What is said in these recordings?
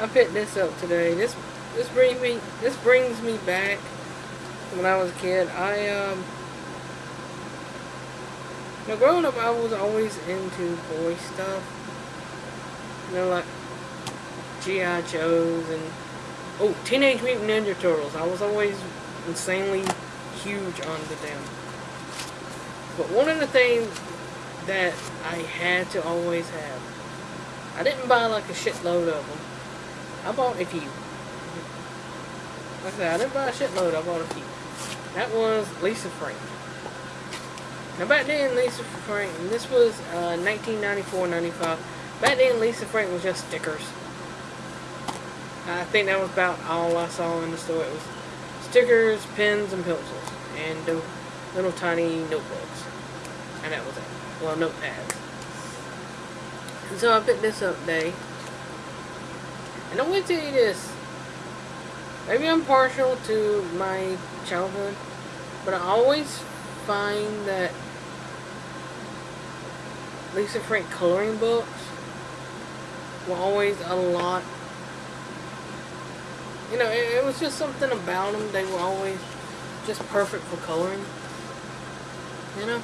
I picked this up today. This this brings me this brings me back when I was a kid. I um growing up I was always into boy stuff. You know like G.I. Joes and oh Teenage Mutant Ninja Turtles. I was always insanely huge onto them. But one of the things that I had to always have, I didn't buy like a shitload of them. I bought a few. Like I said, I didn't buy a shitload, I bought a few. That was Lisa Frank. Now back then, Lisa Frank, and this was uh, 1994-95. Back then, Lisa Frank was just stickers. I think that was about all I saw in the store. It was stickers, pens, and pencils, and the little tiny notebooks. And that was it. Well, notepads. And so I picked this up today. And I'm going to tell you this. Maybe I'm partial to my childhood, but I always find that Lisa Frank coloring books were always a lot. You know, it, it was just something about them. They were always just perfect for coloring. You know?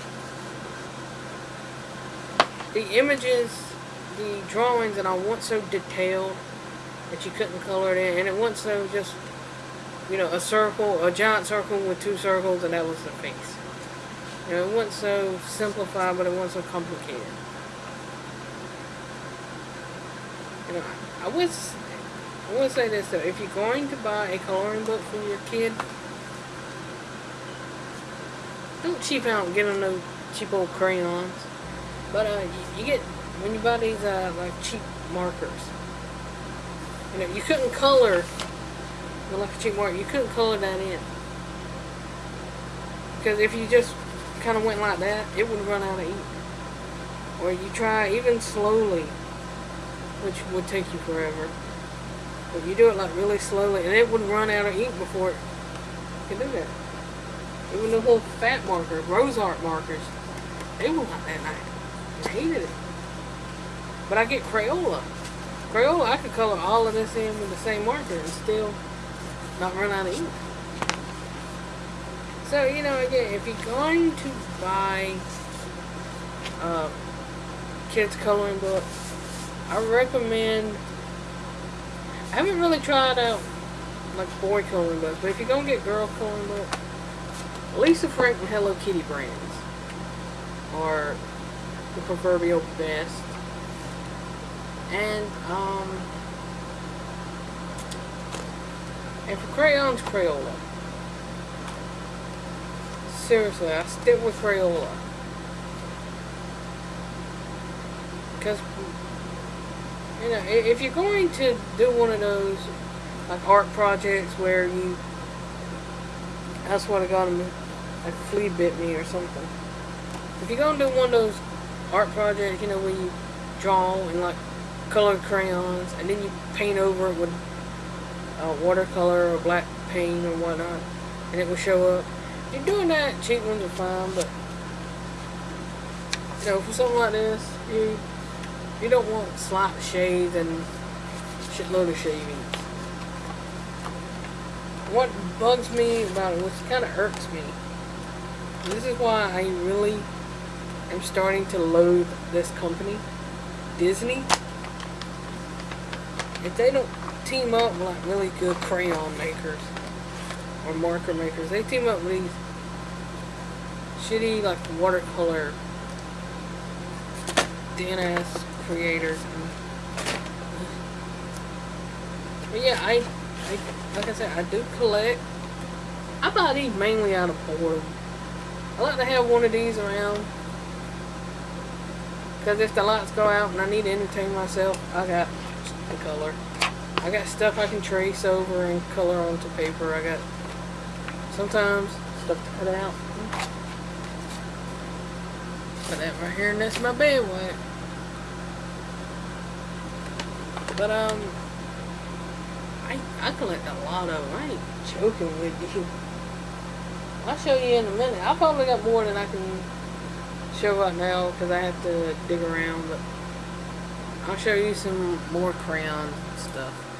The images, the drawings that I want so detailed that you couldn't color it in, and it wasn't so just, you know, a circle, a giant circle with two circles, and that was the face. You know, it wasn't so simplified, but it wasn't so complicated. You know, I would, I would say this though, if you're going to buy a coloring book for your kid, don't cheap out and get them those cheap old crayons. But uh, you, you get, when you buy these uh, like cheap markers, you know, you couldn't color, a cheap marker, you couldn't color that in. Because if you just kind of went like that, it would run out of ink. Or you try even slowly, which would take you forever. But you do it like really slowly, and it would run out of ink before it could do that. Even the little fat markers, RoseArt markers, they were like that night. I hated it. But I get Crayola. Crayola, I could color all of this in with the same marker and still not run out of ink. So, you know, again, if you're going to buy uh, kids coloring book, I recommend, I haven't really tried out like boy coloring books, but if you're going to get girl coloring book, Lisa Frank and Hello Kitty brands are the proverbial best. And, um, and for crayons, Crayola. Seriously, I stick with Crayola. Because, you know, if you're going to do one of those, like, art projects where you, that's what I got a flea bit me or something. If you're going to do one of those art projects, you know, where you draw and, like, colored crayons, and then you paint over it with uh, watercolor or black paint or whatnot, and it will show up. If you're doing that, cheap ones are fine, but you know, for something like this, you you don't want slap shades and shitload of shavings. What bugs me about it, which kind of irks me, this is why I really am starting to loathe this company, Disney if they don't team up with like really good crayon makers or marker makers, they team up with these shitty like watercolor DNS creators. But yeah, I, I, like I said, I do collect. I buy these mainly out of boredom. I like to have one of these around. Because if the lights go out and I need to entertain myself, I got the color. I got stuff I can trace over and color onto paper. I got sometimes stuff to cut out. Put that right here and that's my bed wax. But um I I collect a lot of them. I ain't joking with you. I'll show you in a minute. I probably got more than I can show right now because I have to dig around, but I'll show you some more crayon stuff.